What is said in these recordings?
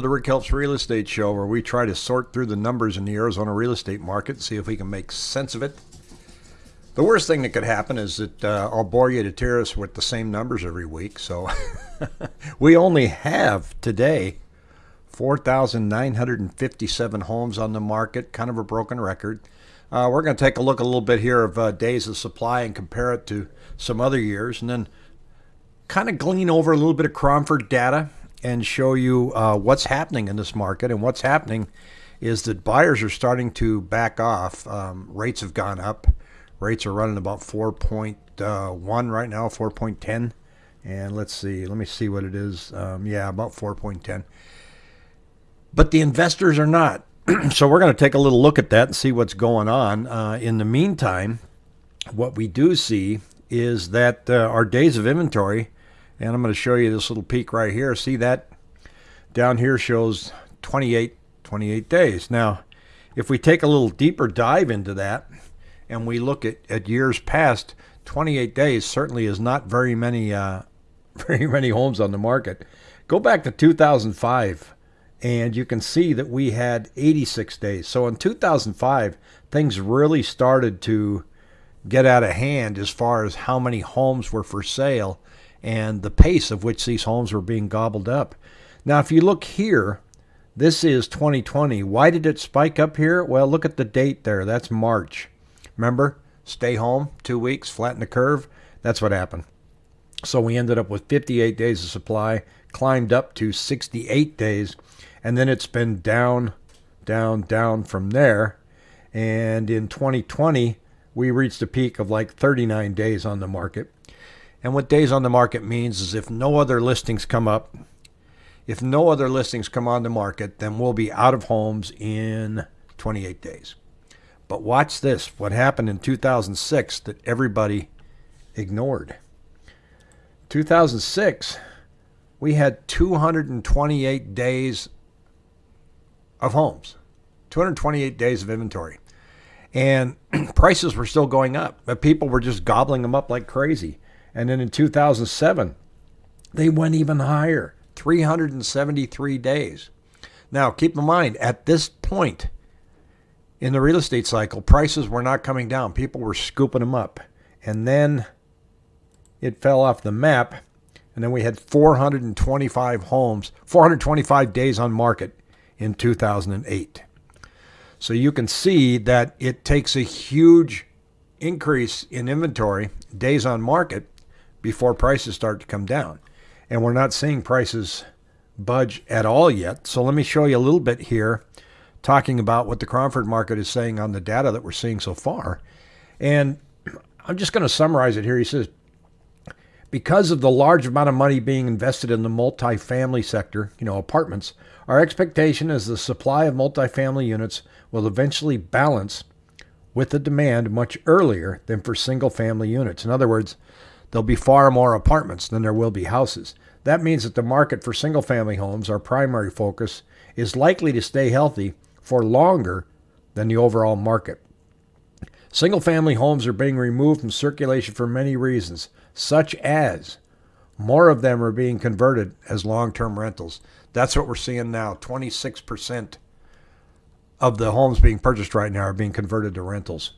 the Rick Helps Real Estate Show, where we try to sort through the numbers in the Arizona real estate market, see if we can make sense of it. The worst thing that could happen is that uh, I'll bore you to tears with the same numbers every week. So we only have today 4,957 homes on the market, kind of a broken record. Uh, we're going to take a look a little bit here of uh, days of supply and compare it to some other years, and then kind of glean over a little bit of Cromford data and show you uh, what's happening in this market. And what's happening is that buyers are starting to back off. Um, rates have gone up. Rates are running about 4.1 uh, right now, 4.10. And let's see, let me see what it is. Um, yeah, about 4.10. But the investors are not. so we're going to take a little look at that and see what's going on. Uh, in the meantime, what we do see is that uh, our days of inventory and I'm going to show you this little peak right here. See that down here shows 28, 28 days. Now, if we take a little deeper dive into that and we look at, at years past, 28 days certainly is not very many, uh, very many homes on the market. Go back to 2005 and you can see that we had 86 days. So in 2005, things really started to get out of hand as far as how many homes were for sale and the pace of which these homes were being gobbled up. Now, if you look here, this is 2020. Why did it spike up here? Well, look at the date there. That's March. Remember? Stay home, two weeks, flatten the curve. That's what happened. So we ended up with 58 days of supply, climbed up to 68 days, and then it's been down, down, down from there. And in 2020, we reached a peak of like 39 days on the market. And what days on the market means is if no other listings come up, if no other listings come on the market, then we'll be out of homes in 28 days. But watch this what happened in 2006 that everybody ignored. 2006, we had 228 days of homes, 228 days of inventory. And prices were still going up, but people were just gobbling them up like crazy. And then in 2007, they went even higher 373 days. Now, keep in mind, at this point in the real estate cycle, prices were not coming down. People were scooping them up. And then it fell off the map. And then we had 425 homes, 425 days on market in 2008. So you can see that it takes a huge increase in inventory, days on market, before prices start to come down. And we're not seeing prices budge at all yet. So let me show you a little bit here talking about what the Cromford market is saying on the data that we're seeing so far. And I'm just going to summarize it here. He says, because of the large amount of money being invested in the multifamily sector, you know, apartments, our expectation is the supply of multifamily units will eventually balance with the demand much earlier than for single family units. In other words, there'll be far more apartments than there will be houses. That means that the market for single family homes, our primary focus, is likely to stay healthy for longer than the overall market. Single family homes are being removed from circulation for many reasons, such as more of them are being converted as long term rentals. That's what we're seeing now. 26% of the homes being purchased right now are being converted to rentals.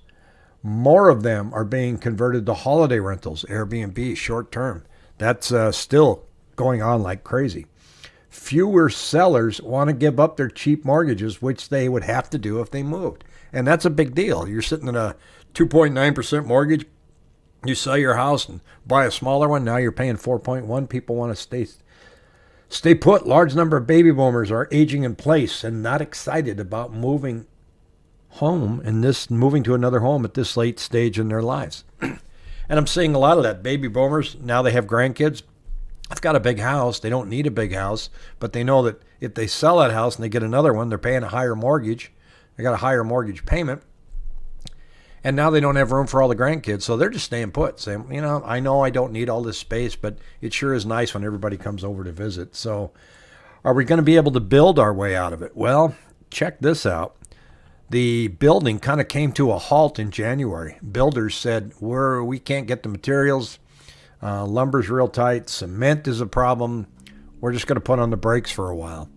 More of them are being converted to holiday rentals, Airbnb, short term. That's uh, still going on like crazy. Fewer sellers want to give up their cheap mortgages, which they would have to do if they moved. And that's a big deal. You're sitting in a 2.9% mortgage. You sell your house and buy a smaller one. Now you're paying 4.1. People want to stay stay put. Large number of baby boomers are aging in place and not excited about moving home and this moving to another home at this late stage in their lives. and I'm seeing a lot of that. Baby boomers, now they have grandkids. I've got a big house. They don't need a big house, but they know that if they sell that house and they get another one, they're paying a higher mortgage. They got a higher mortgage payment. And now they don't have room for all the grandkids, so they're just staying put, saying, you know, I know I don't need all this space, but it sure is nice when everybody comes over to visit. So, are we going to be able to build our way out of it? Well, check this out the building kind of came to a halt in January. Builders said, We're, we can't get the materials. Uh, lumber's real tight. Cement is a problem. We're just going to put on the brakes for a while.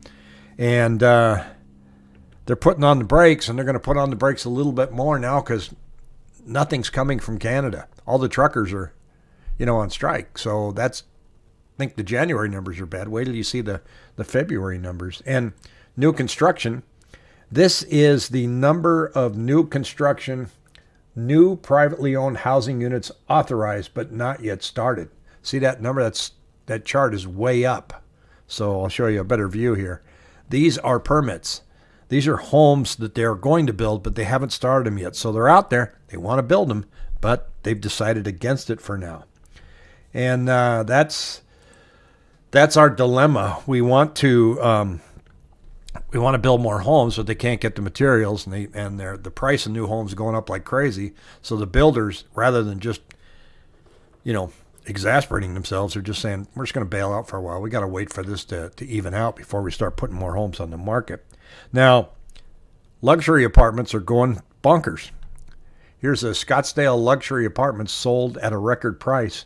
and uh, they're putting on the brakes, and they're going to put on the brakes a little bit more now because nothing's coming from Canada. All the truckers are, you know, on strike. So that's I think the January numbers are bad. Wait till you see the the February numbers and new construction. This is the number of new construction, new privately owned housing units authorized but not yet started. See that number? That's that chart is way up. So I'll show you a better view here. These are permits. These are homes that they're going to build, but they haven't started them yet. So they're out there. They want to build them, but they've decided against it for now. And uh, that's that's our dilemma. We want to um, we want to build more homes, but they can't get the materials, and they and the price of new homes going up like crazy. So the builders, rather than just you know exasperating themselves, are just saying we're just going to bail out for a while. We got to wait for this to to even out before we start putting more homes on the market. Now, luxury apartments are going bonkers. Here's a Scottsdale luxury apartment sold at a record price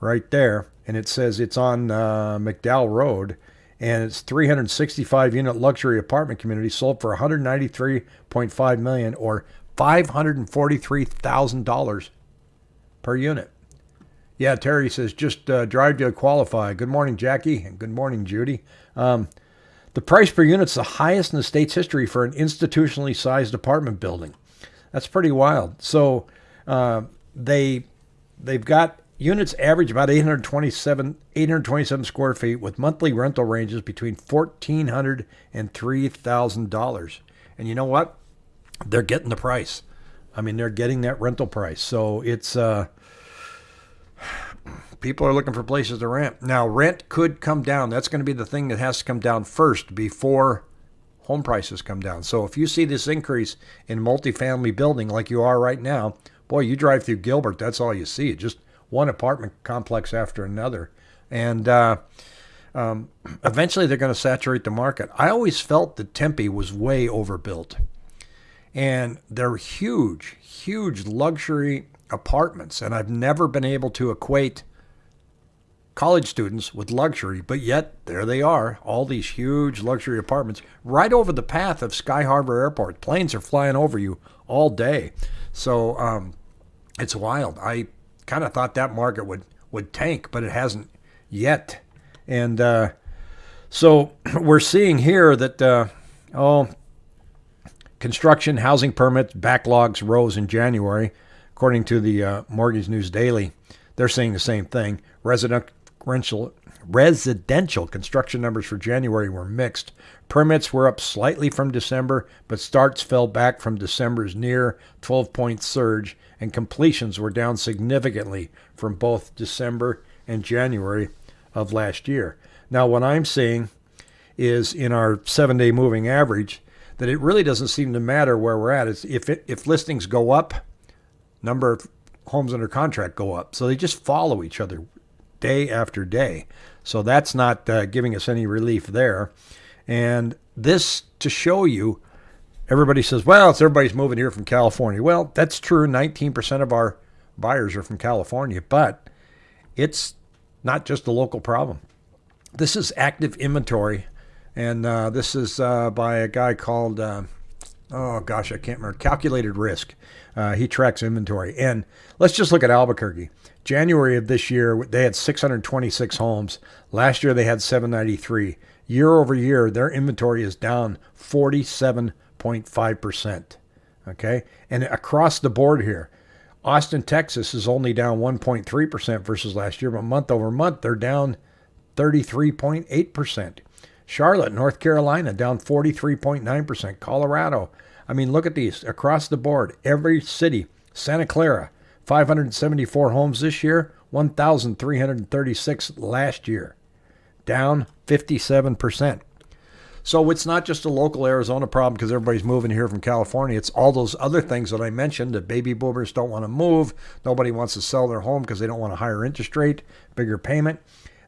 right there. And it says it's on uh, McDowell Road. And it's 365 unit luxury apartment community sold for 193.5 million or $543,000 per unit. Yeah, Terry says just uh, drive to qualify. Good morning, Jackie, and good morning, Judy. Um, the price per unit is the highest in the state's history for an institutionally sized apartment building. That's pretty wild. So uh, they they've got units average about 827 827 square feet with monthly rental ranges between $1,400 and $3,000. And you know what? They're getting the price. I mean, they're getting that rental price. So it's uh, people are looking for places to rent. Now, rent could come down. That's going to be the thing that has to come down first before home prices come down. So if you see this increase in multifamily building like you are right now, boy, you drive through Gilbert, that's all you see. Just one apartment complex after another. And uh, um, eventually they're going to saturate the market. I always felt that Tempe was way overbuilt. And they're huge, huge luxury apartments. And I've never been able to equate college students with luxury, but yet there they are, all these huge luxury apartments right over the path of Sky Harbor Airport. Planes are flying over you all day. So um, it's wild. I kind of thought that market would, would tank, but it hasn't yet. And uh, so we're seeing here that, uh, oh, construction housing permits backlogs rose in January, according to the uh, Mortgage News Daily. They're saying the same thing. Residential residential construction numbers for January were mixed. Permits were up slightly from December, but starts fell back from December's near 12 point surge, and completions were down significantly from both December and January of last year. Now, what I'm seeing is in our seven day moving average that it really doesn't seem to matter where we're at. It's if, it, if listings go up, number of homes under contract go up. So they just follow each other day after day. So that's not uh, giving us any relief there. And this to show you, everybody says, well, it's everybody's moving here from California. Well, that's true. 19% of our buyers are from California, but it's not just a local problem. This is active inventory, and uh, this is uh, by a guy called, uh, oh gosh, I can't remember, Calculated Risk. Uh, he tracks inventory. And let's just look at Albuquerque. January of this year, they had 626 homes. Last year, they had 793. Year over year, their inventory is down 47.5%. Okay. And across the board here, Austin, Texas is only down 1.3% versus last year, but month over month, they're down 33.8%. Charlotte, North Carolina, down 43.9%. Colorado, I mean, look at these across the board. Every city, Santa Clara, 574 homes this year, 1,336 last year, down 57%. So it's not just a local Arizona problem because everybody's moving here from California. It's all those other things that I mentioned that baby boomers don't want to move. Nobody wants to sell their home because they don't want a higher interest rate, bigger payment.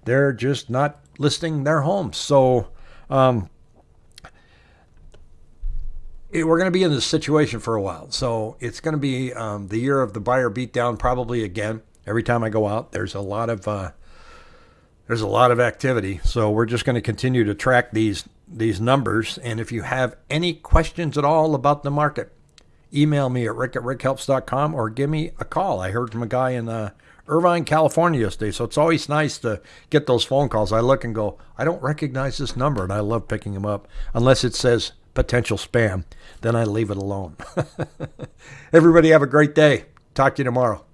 They're just not listing their homes. So um, it, we're going to be in this situation for a while. So it's going to be um, the year of the buyer beatdown probably again. Every time I go out, there's a lot of uh, there's a lot of activity. So we're just going to continue to track these these numbers. And if you have any questions at all about the market, email me at rick at rickhelps.com or give me a call. I heard from a guy in uh, Irvine, California yesterday. So it's always nice to get those phone calls. I look and go, I don't recognize this number, and I love picking them up unless it says potential spam. Then I leave it alone. Everybody have a great day. Talk to you tomorrow.